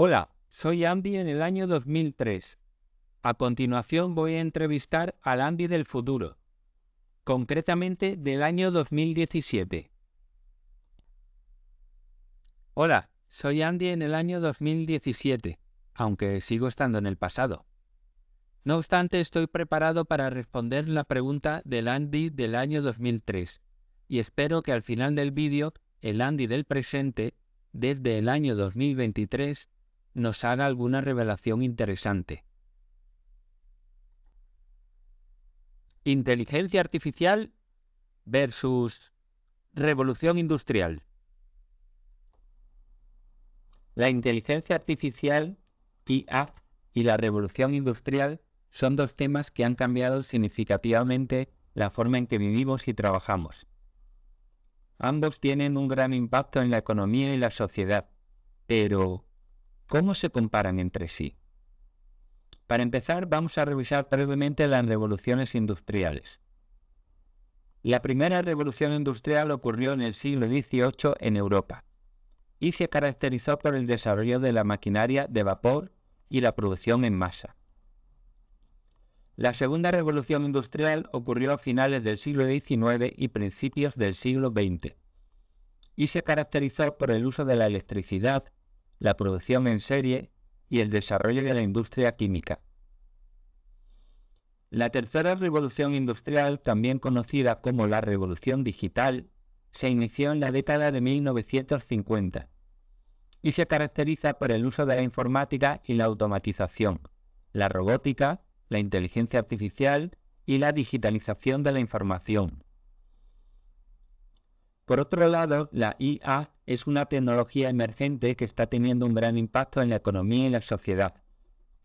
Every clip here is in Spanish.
Hola, soy Andy en el año 2003. A continuación voy a entrevistar al Andy del futuro, concretamente del año 2017. Hola, soy Andy en el año 2017, aunque sigo estando en el pasado. No obstante, estoy preparado para responder la pregunta del Andy del año 2003 y espero que al final del vídeo el Andy del presente, desde el año 2023, nos haga alguna revelación interesante. Inteligencia artificial versus revolución industrial. La inteligencia artificial, IA, y la revolución industrial son dos temas que han cambiado significativamente la forma en que vivimos y trabajamos. Ambos tienen un gran impacto en la economía y la sociedad, pero ¿Cómo se comparan entre sí? Para empezar, vamos a revisar brevemente las revoluciones industriales. La primera revolución industrial ocurrió en el siglo XVIII en Europa y se caracterizó por el desarrollo de la maquinaria de vapor y la producción en masa. La segunda revolución industrial ocurrió a finales del siglo XIX y principios del siglo XX y se caracterizó por el uso de la electricidad la producción en serie y el desarrollo de la industria química. La tercera revolución industrial, también conocida como la revolución digital, se inició en la década de 1950 y se caracteriza por el uso de la informática y la automatización, la robótica, la inteligencia artificial y la digitalización de la información. Por otro lado, la IA es una tecnología emergente que está teniendo un gran impacto en la economía y la sociedad.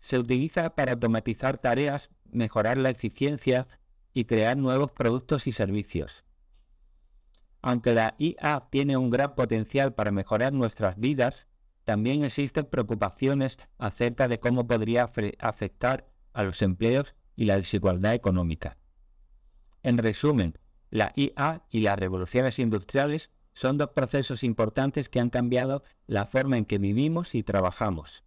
Se utiliza para automatizar tareas, mejorar la eficiencia y crear nuevos productos y servicios. Aunque la IA tiene un gran potencial para mejorar nuestras vidas, también existen preocupaciones acerca de cómo podría afectar a los empleos y la desigualdad económica. En resumen, la IA y las revoluciones industriales son dos procesos importantes que han cambiado la forma en que vivimos y trabajamos.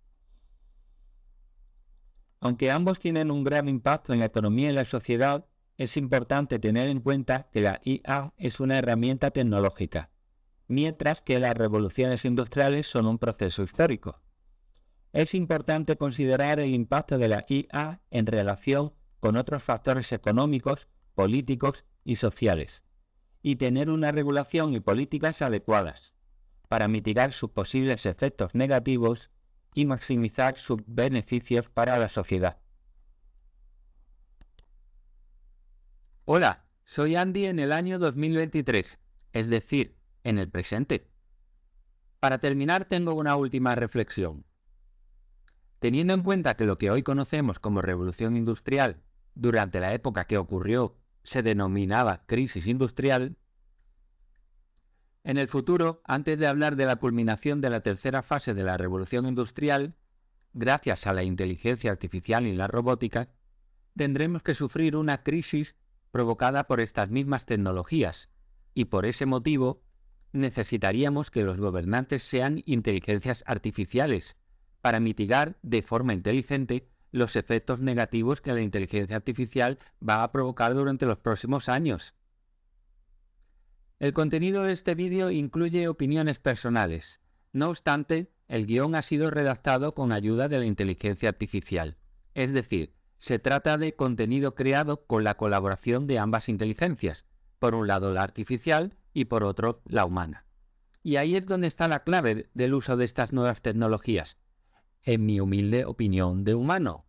Aunque ambos tienen un gran impacto en la economía y la sociedad, es importante tener en cuenta que la IA es una herramienta tecnológica, mientras que las revoluciones industriales son un proceso histórico. Es importante considerar el impacto de la IA en relación con otros factores económicos, políticos y sociales, y tener una regulación y políticas adecuadas para mitigar sus posibles efectos negativos y maximizar sus beneficios para la sociedad. Hola, soy Andy en el año 2023, es decir, en el presente. Para terminar tengo una última reflexión. Teniendo en cuenta que lo que hoy conocemos como revolución industrial durante la época que ocurrió se denominaba crisis industrial, en el futuro, antes de hablar de la culminación de la tercera fase de la revolución industrial, gracias a la inteligencia artificial y la robótica, tendremos que sufrir una crisis provocada por estas mismas tecnologías, y por ese motivo necesitaríamos que los gobernantes sean inteligencias artificiales, para mitigar de forma inteligente los efectos negativos que la inteligencia artificial va a provocar durante los próximos años. El contenido de este vídeo incluye opiniones personales. No obstante, el guion ha sido redactado con ayuda de la inteligencia artificial. Es decir, se trata de contenido creado con la colaboración de ambas inteligencias, por un lado la artificial y por otro la humana. Y ahí es donde está la clave del uso de estas nuevas tecnologías, en mi humilde opinión de humano.